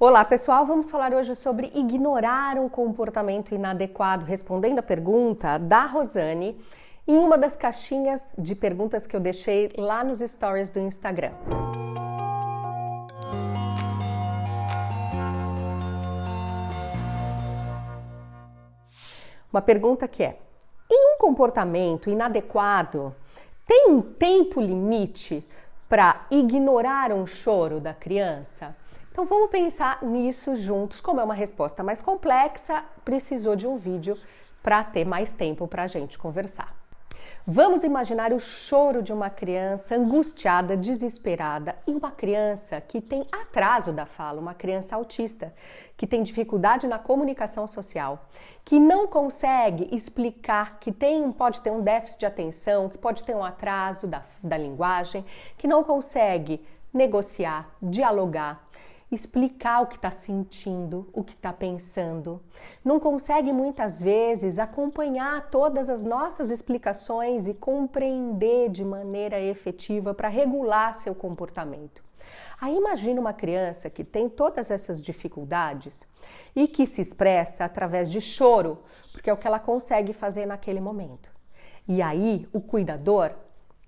Olá pessoal, vamos falar hoje sobre ignorar um comportamento inadequado, respondendo a pergunta da Rosane em uma das caixinhas de perguntas que eu deixei lá nos stories do Instagram. Uma pergunta que é: em um comportamento inadequado, tem um tempo limite para ignorar um choro da criança? Então vamos pensar nisso juntos. Como é uma resposta mais complexa, precisou de um vídeo para ter mais tempo para a gente conversar. Vamos imaginar o choro de uma criança angustiada, desesperada e uma criança que tem atraso da fala, uma criança autista, que tem dificuldade na comunicação social, que não consegue explicar que tem, pode ter um déficit de atenção, que pode ter um atraso da, da linguagem, que não consegue negociar, dialogar explicar o que está sentindo, o que está pensando. Não consegue muitas vezes acompanhar todas as nossas explicações e compreender de maneira efetiva para regular seu comportamento. Aí imagina uma criança que tem todas essas dificuldades e que se expressa através de choro, porque é o que ela consegue fazer naquele momento. E aí o cuidador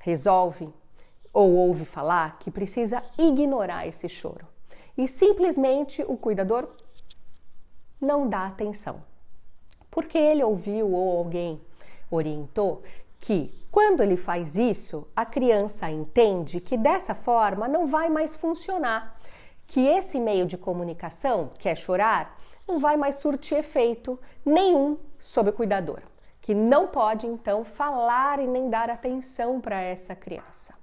resolve ou ouve falar que precisa ignorar esse choro e simplesmente o cuidador não dá atenção. Porque ele ouviu ou alguém orientou que quando ele faz isso, a criança entende que dessa forma não vai mais funcionar, que esse meio de comunicação, que é chorar, não vai mais surtir efeito nenhum sobre o cuidador, que não pode então falar e nem dar atenção para essa criança.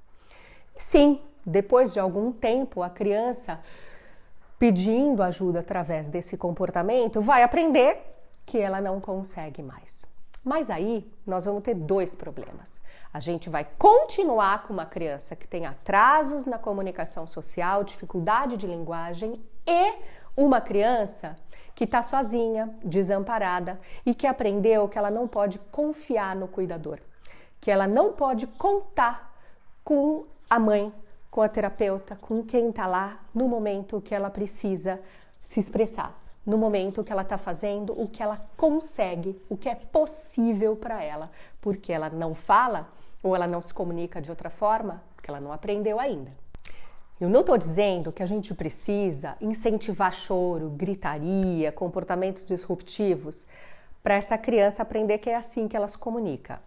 sim, depois de algum tempo, a criança pedindo ajuda através desse comportamento, vai aprender que ela não consegue mais. Mas aí nós vamos ter dois problemas. A gente vai continuar com uma criança que tem atrasos na comunicação social, dificuldade de linguagem e uma criança que está sozinha, desamparada e que aprendeu que ela não pode confiar no cuidador, que ela não pode contar com a mãe, com a terapeuta, com quem está lá no momento que ela precisa se expressar, no momento que ela está fazendo o que ela consegue, o que é possível para ela, porque ela não fala ou ela não se comunica de outra forma, porque ela não aprendeu ainda. Eu não estou dizendo que a gente precisa incentivar choro, gritaria, comportamentos disruptivos para essa criança aprender que é assim que ela se comunica.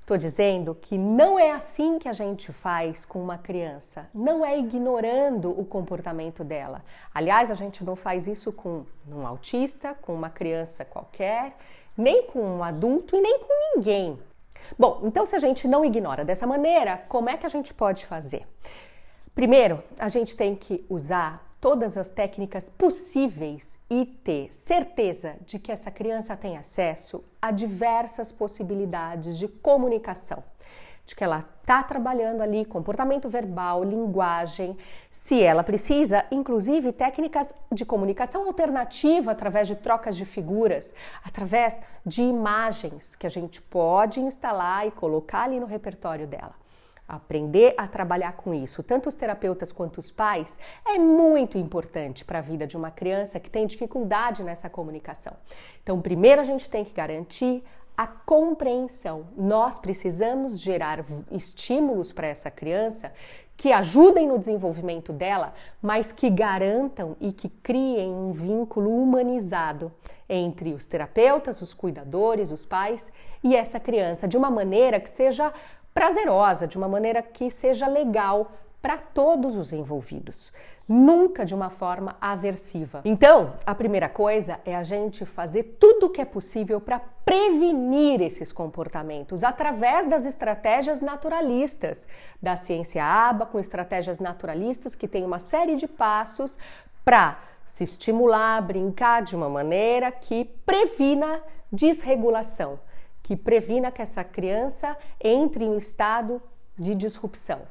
Estou uh -uh. dizendo que não é assim que a gente faz com uma criança, não é ignorando o comportamento dela. Aliás, a gente não faz isso com um autista, com uma criança qualquer, nem com um adulto e nem com ninguém. Bom, então se a gente não ignora dessa maneira, como é que a gente pode fazer? Primeiro, a gente tem que usar todas as técnicas possíveis e ter certeza de que essa criança tem acesso a diversas possibilidades de comunicação, de que ela está trabalhando ali comportamento verbal, linguagem, se ela precisa, inclusive técnicas de comunicação alternativa através de trocas de figuras, através de imagens que a gente pode instalar e colocar ali no repertório dela. Aprender a trabalhar com isso, tanto os terapeutas quanto os pais, é muito importante para a vida de uma criança que tem dificuldade nessa comunicação. Então, primeiro a gente tem que garantir a compreensão. Nós precisamos gerar estímulos para essa criança que ajudem no desenvolvimento dela, mas que garantam e que criem um vínculo humanizado entre os terapeutas, os cuidadores, os pais e essa criança, de uma maneira que seja prazerosa, de uma maneira que seja legal para todos os envolvidos, nunca de uma forma aversiva. Então, a primeira coisa é a gente fazer tudo o que é possível para prevenir esses comportamentos através das estratégias naturalistas. Da ciência ABA, com estratégias naturalistas que tem uma série de passos para se estimular, brincar de uma maneira que previna desregulação que previna que essa criança entre em um estado de disrupção.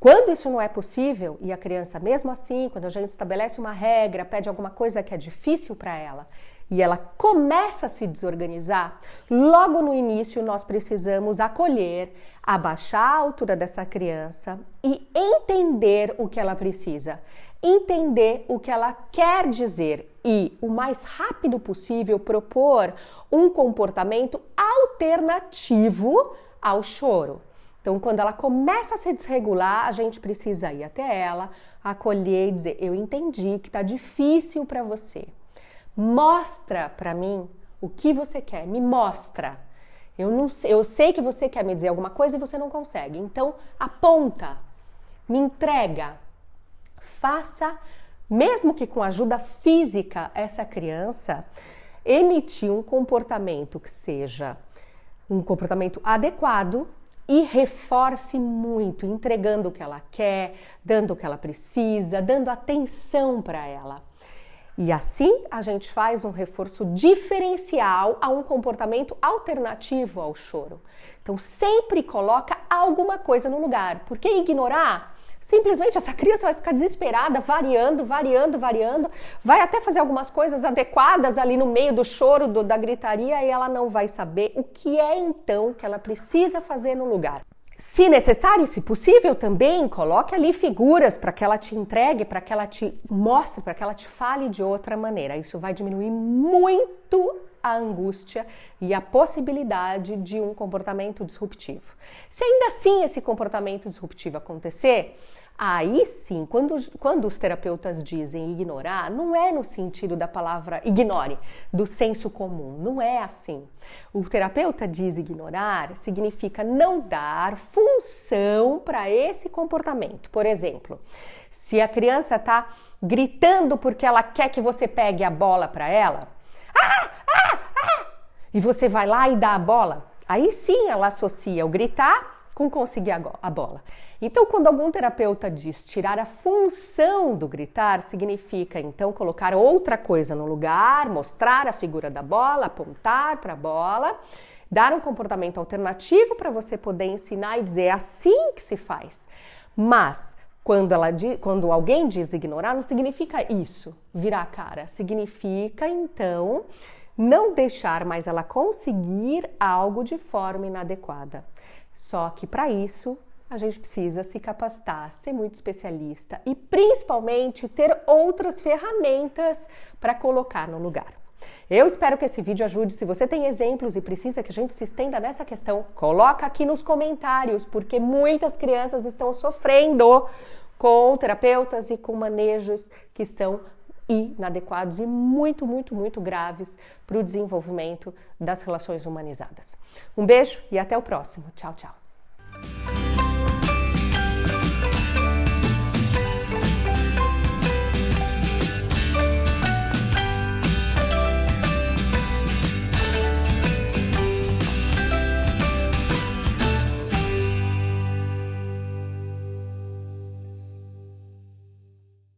Quando isso não é possível e a criança, mesmo assim, quando a gente estabelece uma regra, pede alguma coisa que é difícil para ela e ela começa a se desorganizar, logo no início nós precisamos acolher, abaixar a altura dessa criança e entender o que ela precisa. entender o que ela quer dizer e, o mais rápido possível, propor um comportamento alternativo ao choro. Então, quando ela começa a se desregular, a gente precisa ir até ela, acolher e dizer: Eu entendi que está difícil para você. Mostra para mim o que você quer, me mostra. Eu, não, eu sei que você quer me dizer alguma coisa e você não consegue. Então, aponta, me entrega, faça, mesmo que com ajuda física, essa criança emitir um comportamento que seja um comportamento adequado e reforce muito, entregando o que ela quer, dando o que ela precisa, dando atenção para ela. E assim a gente faz um reforço diferencial a um comportamento alternativo ao choro. Então sempre coloca alguma coisa no lugar, porque ignorar Simplesmente essa criança vai ficar desesperada, variando, variando, variando, vai até fazer algumas coisas adequadas ali no meio do choro, do, da gritaria, e ela não vai saber o que é então que ela precisa fazer no lugar. Se necessário, se possível, também coloque ali figuras para que ela te entregue, para que ela te mostre, para que ela te fale de outra maneira. Isso vai diminuir muito a angústia e a possibilidade de um comportamento disruptivo. Se ainda assim esse comportamento disruptivo acontecer, Aí sim, quando, quando os terapeutas dizem ignorar, não é no sentido da palavra ignore, do senso comum, não é assim. O terapeuta diz ignorar significa não dar função para esse comportamento. Por exemplo, se a criança está gritando porque ela quer que você pegue a bola para ela, ah, ah, ah, e você vai lá e dá a bola, aí sim ela associa o gritar com conseguir a bola. Então, quando algum terapeuta diz tirar a função do gritar, significa então colocar outra coisa no lugar, mostrar a figura da bola, apontar para a bola, dar um comportamento alternativo para você poder ensinar e dizer é assim que se faz. Mas quando, ela, quando alguém diz ignorar, não significa isso, virar a cara. Significa então não deixar mais ela conseguir algo de forma inadequada. Só que para isso a gente precisa se capacitar, ser muito especialista e principalmente ter outras ferramentas para colocar no lugar. Eu espero que esse vídeo ajude. Se você tem exemplos e precisa que a gente se estenda nessa questão, coloca aqui nos comentários, porque muitas crianças estão sofrendo com terapeutas e com manejos que são inadequados e muito, muito, muito graves para o desenvolvimento das relações humanizadas. Um beijo e até o próximo. Tchau, tchau.